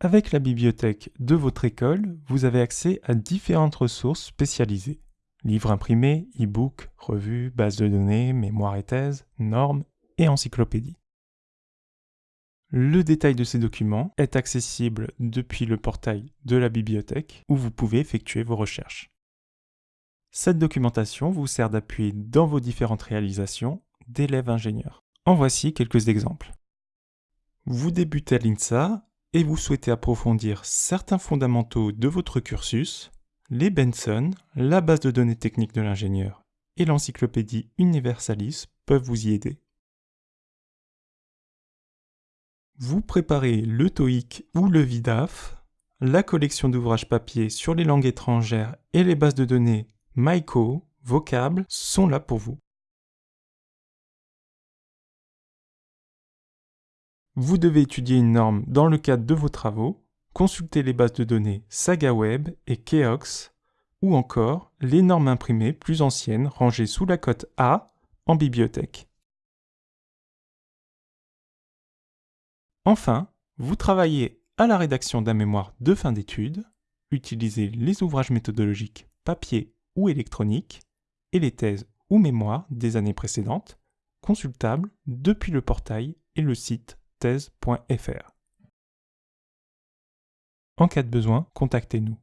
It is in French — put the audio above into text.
Avec la bibliothèque de votre école, vous avez accès à différentes ressources spécialisées. Livres imprimés, e-books, revues, bases de données, mémoires et thèses, normes et encyclopédies. Le détail de ces documents est accessible depuis le portail de la bibliothèque où vous pouvez effectuer vos recherches. Cette documentation vous sert d'appui dans vos différentes réalisations d'élèves ingénieurs. En voici quelques exemples. Vous débutez à l'INSA et vous souhaitez approfondir certains fondamentaux de votre cursus, les Benson, la base de données techniques de l'ingénieur et l'encyclopédie Universalis peuvent vous y aider. Vous préparez le TOEIC ou le VIDAF, la collection d'ouvrages papier sur les langues étrangères et les bases de données MyCo, Vocable sont là pour vous. Vous devez étudier une norme dans le cadre de vos travaux, consulter les bases de données SagaWeb et Keox, ou encore les normes imprimées plus anciennes rangées sous la cote A en bibliothèque. Enfin, vous travaillez à la rédaction d'un mémoire de fin d'études, utilisez les ouvrages méthodologiques papier ou électroniques et les thèses ou mémoires des années précédentes, consultables depuis le portail et le site En cas de besoin, contactez-nous.